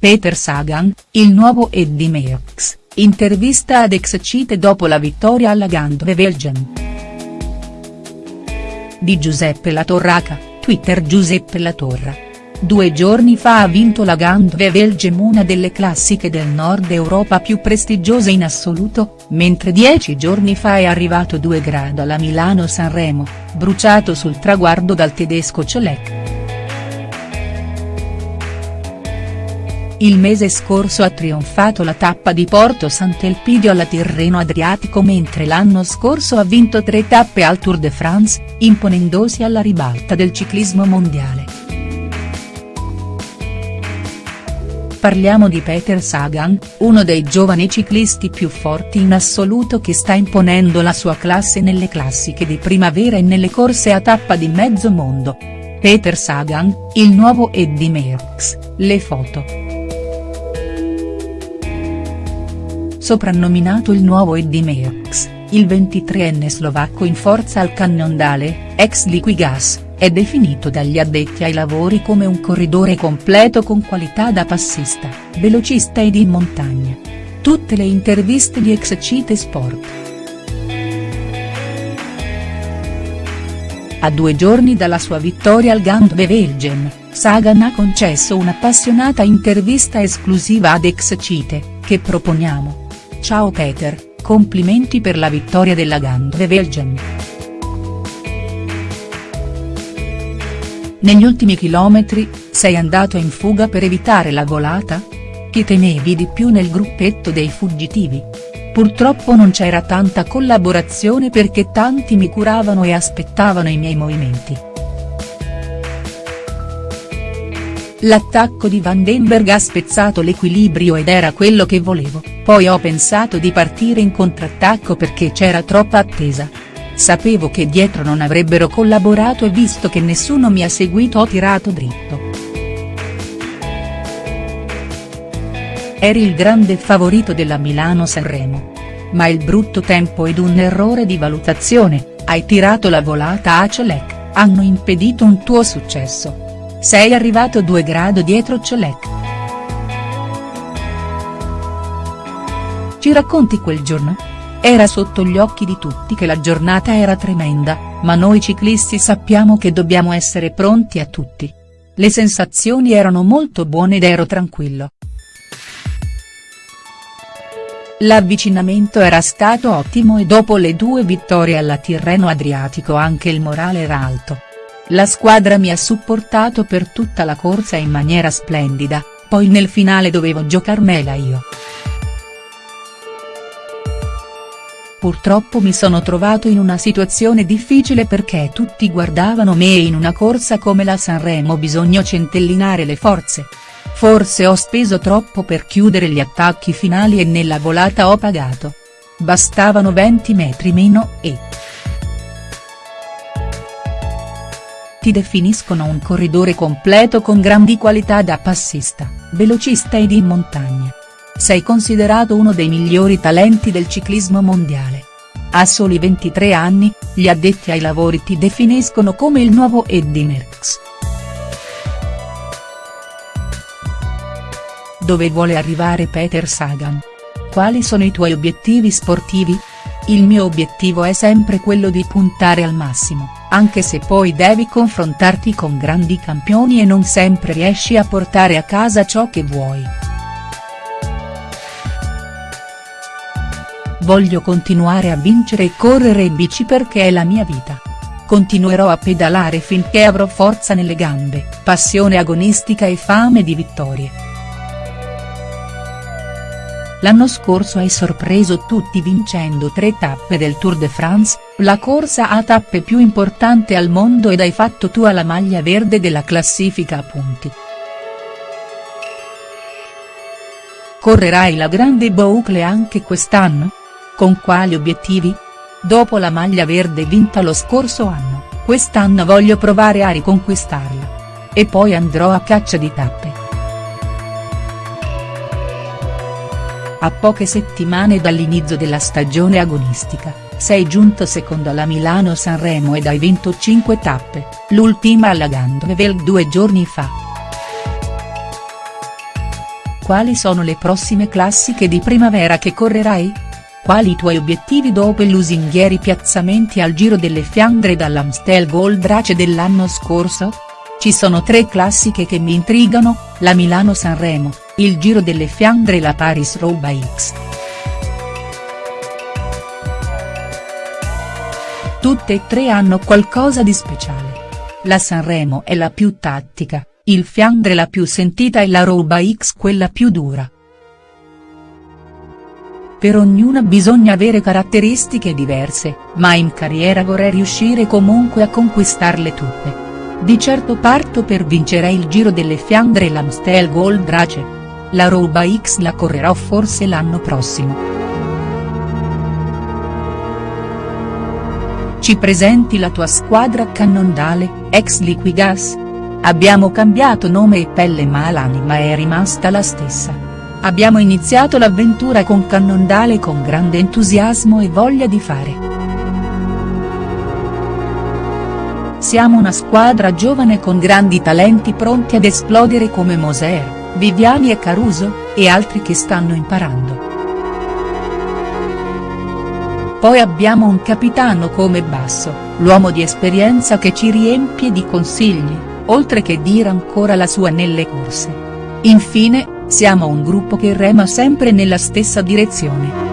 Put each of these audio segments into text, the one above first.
Peter Sagan, il nuovo Eddie Merckx, intervista ad Excite dopo la vittoria alla Gandwevelgem. Di Giuseppe Latorraca, Twitter Giuseppe Latorra. Due giorni fa ha vinto la Gandwevelgem una delle classiche del nord Europa più prestigiose in assoluto, mentre dieci giorni fa è arrivato 2 grado alla Milano-Sanremo, bruciato sul traguardo dal tedesco Colek. Il mese scorso ha trionfato la tappa di Porto Sant'Elpidio alla Tirreno Adriatico mentre l'anno scorso ha vinto tre tappe al Tour de France, imponendosi alla ribalta del ciclismo mondiale. Parliamo di Peter Sagan, uno dei giovani ciclisti più forti in assoluto che sta imponendo la sua classe nelle classiche di primavera e nelle corse a tappa di mezzo mondo. Peter Sagan, il nuovo Eddie Merckx, le foto. Soprannominato il nuovo Eddie Merckx, il 23enne slovacco in forza al Cannondale, ex Liquigas, è definito dagli addetti ai lavori come un corridore completo con qualità da passista, velocista ed in montagna. Tutte le interviste di Excite Sport. A due giorni dalla sua vittoria al Gandwevelgem, Sagan ha concesso un'appassionata intervista esclusiva ad Excite, che proponiamo. Ciao Peter, complimenti per la vittoria della Gandwevelgem. Negli ultimi chilometri, sei andato in fuga per evitare la volata? Chi temevi di più nel gruppetto dei fuggitivi? Purtroppo non c'era tanta collaborazione perché tanti mi curavano e aspettavano i miei movimenti. L'attacco di Vandenberg ha spezzato l'equilibrio ed era quello che volevo, poi ho pensato di partire in contrattacco perché c'era troppa attesa. Sapevo che dietro non avrebbero collaborato e visto che nessuno mi ha seguito ho tirato dritto. Eri il grande favorito della Milano-Sanremo. Ma il brutto tempo ed un errore di valutazione, hai tirato la volata a Colec, hanno impedito un tuo successo. Sei arrivato due grado dietro Colec. Ci racconti quel giorno? Era sotto gli occhi di tutti che la giornata era tremenda, ma noi ciclisti sappiamo che dobbiamo essere pronti a tutti. Le sensazioni erano molto buone ed ero tranquillo. L'avvicinamento era stato ottimo e dopo le due vittorie alla Tirreno Adriatico anche il morale era alto. La squadra mi ha supportato per tutta la corsa in maniera splendida, poi nel finale dovevo giocarmela io. Purtroppo mi sono trovato in una situazione difficile perché tutti guardavano me e in una corsa come la Sanremo bisogna centellinare le forze. Forse ho speso troppo per chiudere gli attacchi finali e nella volata ho pagato. Bastavano 20 metri meno e. Ti definiscono un corridore completo con grandi qualità da passista, velocista ed in montagna. Sei considerato uno dei migliori talenti del ciclismo mondiale. A soli 23 anni, gli addetti ai lavori ti definiscono come il nuovo Eddie Merckx. Dove vuole arrivare Peter Sagan? Quali sono i tuoi obiettivi sportivi? Il mio obiettivo è sempre quello di puntare al massimo, anche se poi devi confrontarti con grandi campioni e non sempre riesci a portare a casa ciò che vuoi. Voglio continuare a vincere e correre in bici perché è la mia vita. Continuerò a pedalare finché avrò forza nelle gambe, passione agonistica e fame di vittorie. L'anno scorso hai sorpreso tutti vincendo tre tappe del Tour de France, la corsa a tappe più importante al mondo ed hai fatto tua la maglia verde della classifica a punti. Correrai la grande boucle anche quest'anno? Con quali obiettivi? Dopo la maglia verde vinta lo scorso anno, quest'anno voglio provare a riconquistarla. E poi andrò a caccia di tappe. A poche settimane dall'inizio della stagione agonistica, sei giunto secondo alla Milano-Sanremo ed hai vinto 5 tappe, l'ultima alla Gandwevel due giorni fa. quali sono le prossime classiche di primavera che correrai? Quali i tuoi obiettivi dopo i lusinghieri piazzamenti al Giro delle Fiandre dall'Amstel Gold Race dell'anno scorso? Ci sono tre classiche che mi intrigano, la Milano-Sanremo, il Giro delle Fiandre e la Paris-Roubaix X. Tutte e tre hanno qualcosa di speciale. La Sanremo è la più tattica, il Fiandre la più sentita e la Roubaix quella più dura. Per ognuna bisogna avere caratteristiche diverse, ma in carriera vorrei riuscire comunque a conquistarle tutte. Di certo parto per vincere il Giro delle Fiandre e l'Amstel Gold Race. La Roubaix X la correrò forse l'anno prossimo. Ci presenti la tua squadra cannondale, ex Liquigas? Abbiamo cambiato nome e pelle ma l'anima è rimasta la stessa. Abbiamo iniziato l'avventura con Cannondale con grande entusiasmo e voglia di fare. Siamo una squadra giovane con grandi talenti pronti ad esplodere come Moser, Viviani e Caruso, e altri che stanno imparando. Poi abbiamo un capitano come Basso, l'uomo di esperienza che ci riempie di consigli, oltre che dire ancora la sua nelle corse. Infine, siamo un gruppo che rema sempre nella stessa direzione.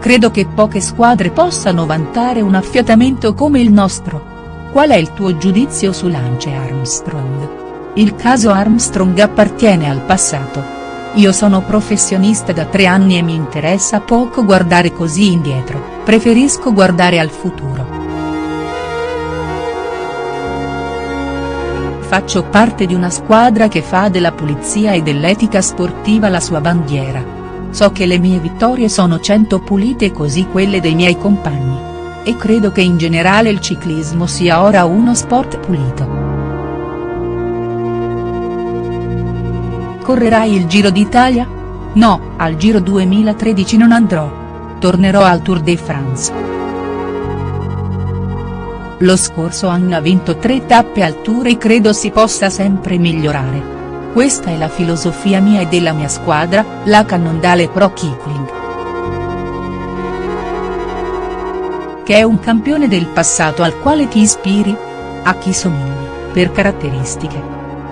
Credo che poche squadre possano vantare un affiatamento come il nostro. Qual è il tuo giudizio su Lance Armstrong? Il caso Armstrong appartiene al passato. Io sono professionista da tre anni e mi interessa poco guardare così indietro, preferisco guardare al futuro. Faccio parte di una squadra che fa della pulizia e dell'etica sportiva la sua bandiera. So che le mie vittorie sono cento pulite così quelle dei miei compagni. E credo che in generale il ciclismo sia ora uno sport pulito. Correrai il Giro d'Italia? No, al Giro 2013 non andrò. Tornerò al Tour de France. Lo scorso anno ha vinto tre tappe al Tour e credo si possa sempre migliorare. Questa è la filosofia mia e della mia squadra, la Cannondale Pro Kipling. Che è un campione del passato al quale ti ispiri? A chi somigli, per caratteristiche?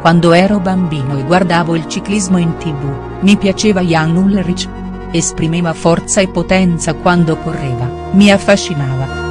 Quando ero bambino e guardavo il ciclismo in tv, mi piaceva Jan Ulrich. Esprimeva forza e potenza quando correva, mi affascinava.